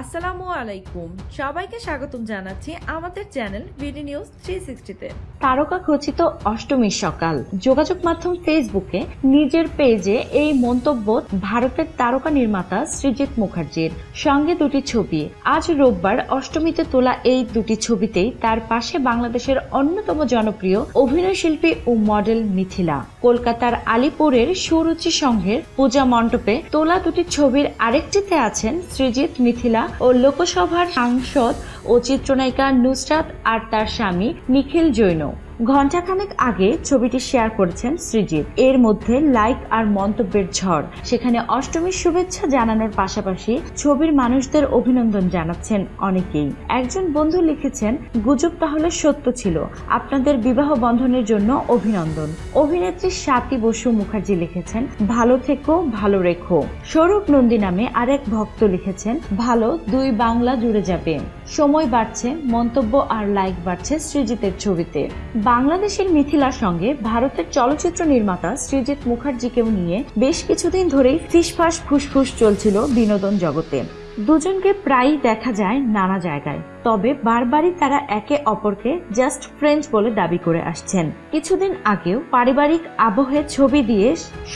আসসালামু আলাইকুম। সবাইকে স্বাগতম জানাচ্ছি আমাদের চ্যানেল বিডি নিউজ থ্রি সিক্সটিতে তারকা খচিত অষ্টমীর সকাল। যোগাযোগ মাধ্যম ফেসবুকে নিজের পেজে এই মন্তব্য ভারতের তারকা নির্মাতা সৃজিত মুখার্জির। সঙ্গে দুটি ছবি। আজ রোববার অষ্টমীতে তোলা এই দুটি ছবিতেই তার পাশে বাংলাদেশের অন্যতম জনপ্রিয় অভিনয় শিল্পী ও মডেল মিথিলা। কলকাতার আলিপুরের সুরুচি সংঘের পূজা মণ্ডপে তোলা দুটি ছবির আরেকটিতে আছেন সৃজিত মিথিলা ও লোকসভার সাংসদ ও চিত্রনায়িকা নুসরাত আর তার স্বামী নিখিল জৈন। ঘণ্টাখানেক আগে ছবিটি শেয়ার করেছেন সৃজিত এর মধ্যে লাইক আর মন্তব্যের ঝড়। সেখানে অষ্টমীর শুভেচ্ছা জানানোর পাশাপাশি ছবির মানুষদের অভিনন্দন জানাচ্ছেন অনেকেই। একজন বন্ধু লিখেছেন, গুজব তাহলে সত্য ছিল। আপনাদের বিবাহ বন্ধনের জন্য অভিনন্দন। অভিনেত্রী স্বাতী বসু মুখার্জি লিখেছেন, ভালো থেকো, ভালো রেখো। স্বরূপ নন্দী নামে আরেক ভক্ত লিখেছেন, ভালো দুই বাংলা জুড়ে যাবে। সময় বাড়ছে, মন্তব্য আর লাইক বাড়ছে সৃজিতের ছবিতে। বাংলাদেশের মিথিলার সঙ্গে ভারতের চলচ্চিত্র নির্মাতা শ্রীজিৎ মুখার্জিকেও নিয়ে বেশ কিছুদিন ধরেই ফিসফাস ফুসফুস চলছিল বিনোদন জগতে। দুজনকে প্রায়ই দেখা যায় নানা জায়গায়। তবে বারবারই তারা একে অপরকে জাস্ট ফ্রেন্ডস বলে দাবি করে আসছেন। কিছুদিন আগেও পারিবারিক আবহে ছবি দিয়ে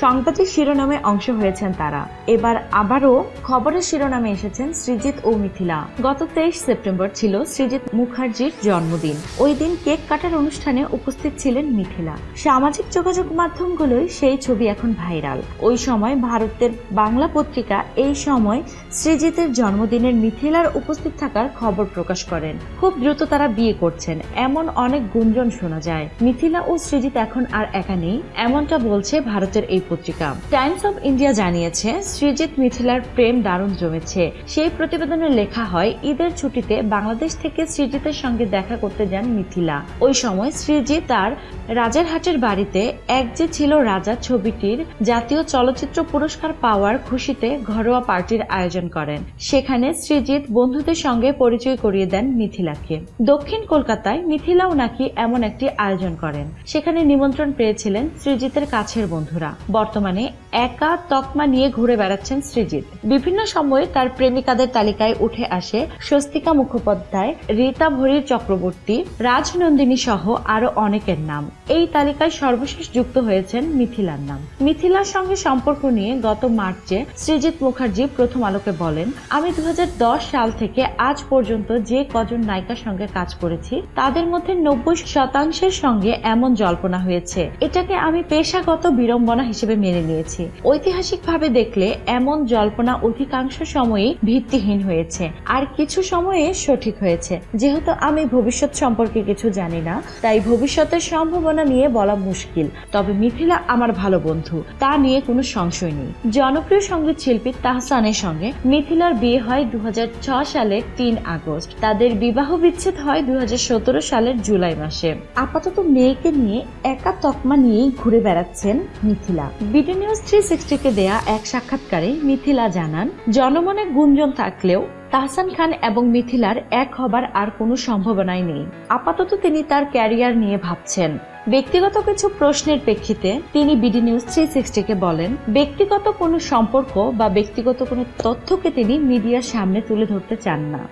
সংবাদের শিরোনামে অংশ হয়েছেন তারা। এবার আবারও খবরের শিরোনামে এসেছেন সৃজিত ও মিথিলা। গত তেইশ সেপ্টেম্বর ছিল সৃজিত মুখার্জির জন্মদিন। ওই দিন কেক কাটার অনুষ্ঠানে উপস্থিত ছিলেন মিথিলা। সামাজিক যোগাযোগ মাধ্যমগুলোই সেই ছবি এখন ভাইরাল। ওই সময় ভারতের বাংলা পত্রিকা এই সময় সৃজিতের জন্মদিনের মিথিলার উপস্থিত থাকার খবর প্রকাশ করেন। খুব দ্রুত তারা বিয়ে করছেন। এমন অনেক গুঞ্জন শোনা যায়। মিথিলা ও সৃজিত এখন আর একা নেই। এমনটা বলছে ভারতের এই পত্রিকা। টাইমস অফ ইন্ডিয়া জানিয়েছে, সৃজিত মিথিলার প্রেম দারুণ জমেছে। সেই প্রতিবেদনে লেখা হয়, ঈদের ছুটিতে বাংলাদেশ থেকে সৃজিতের সঙ্গে দেখা করতে যান মিথিলা। ওই সময় সৃজিত তার রাজারহাটের বাড়িতে এক যে ছিল রাজা ছবিটির জাতীয় চলচ্চিত্র পুরস্কার পাওয়ার খুশিতে ঘরোয়া পার্টির আয়োজন করেন। সেখানে সৃজিত বন্ধুদের সঙ্গে পরিচয় করিয়ে দেন মিথিলাকে। দক্ষিণ কলকাতায় মিথিলাও নাকি এমন একটি আয়োজন করেন। সেখানে নিমন্ত্রণ পেয়েছিলেন সৃজিতের কাছের বন্ধুরা। বর্তমানে একা তকমা নিয়ে ঘুরে বেড়াচ্ছেন সৃজিত বিভিন্ন সময়ে তার প্রেমিকাদের তালিকায় উঠে আসে স্বস্তিকা মুখোপাধ্যায়, রীতা ভরির চক্রবর্তী, রাজনন্দিনী সহ আরও অনেকের নাম। এই তালিকায় সর্বশেষ যুক্ত হয়েছেন মিথিলার নাম। মিথিলার সঙ্গে সম্পর্ক নিয়ে গত মার্চে সৃজিত মুখার্জি প্রথম আলোকে বলেন, আমি দু হাজার দশ সাল থেকে আজ পর্যন্ত যে কজন নায়িকার সঙ্গে কাজ করেছি, তাদের মধ্যে নব্বই শতাংশের সঙ্গে এমন জল্পনা হয়েছে। এটাকে আমি পেশাগত বিড়ম্বনা হিসেবে মেনে নিয়েছি। ঐতিহাসিকভাবে দেখলে এমন জল্পনা অধিকাংশ সময়ই ভিত্তিহীন হয়েছে। আর কিছু সময়ে সঠিক হয়েছে। যেহেতু আমি ভবিষ্যৎ সম্পর্কে কিছু জানি না, তাই ভবিষ্যতের সম্ভাবনা নিয়ে বলা মুশকিল। তবে মিথিলা আমার ভালো বন্ধু, তা নিয়ে কোনো সংশয় নেই। জনপ্রিয় সংগীত শিল্পী তাহসানের সঙ্গে মিথিলার বিয়ে হয় দু হাজার ছয় সালে তিন আগস্ট। তাদের বিবাহ বিচ্ছেদ হয় দুই হাজার সতেরো সালের জুলাই মাসে। আপাতত মেয়েকে নিয়ে একা তকমা নিয়েই ঘুরে বেড়াচ্ছেন মিথিলা। বিডি নিউজ থ্রি সিক্সটিকে দেয়া এক সাক্ষাৎকারে মিথিলা জানান, জনমনে গুঞ্জন থাকলেও তাহসান খান এবং মিথিলার এক হবার আর কোনো সম্ভাবনাই নেই। আপাতত তিনি তার ক্যারিয়ার নিয়ে ভাবছেন। ব্যক্তিগত কিছু প্রশ্নের প্রেক্ষিতে তিনি বিডি নিউজ থ্রি সিক্সটিকে বলেন, ব্যক্তিগত কোনো সম্পর্ক বা ব্যক্তিগত কোনো তথ্যকে তিনি মিডিয়ার সামনে তুলে ধরতে চান না।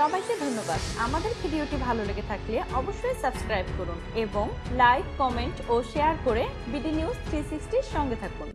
সবাইকে ধন্যবাদ। আমাদের ভিডিওটি ভালো লেগে থাকলে অবশ্যই সাবস্ক্রাইব করুন এবং লাইক, কমেন্ট ও শেয়ার করে বিডি নিউজ থ্রি সঙ্গে থাকুন।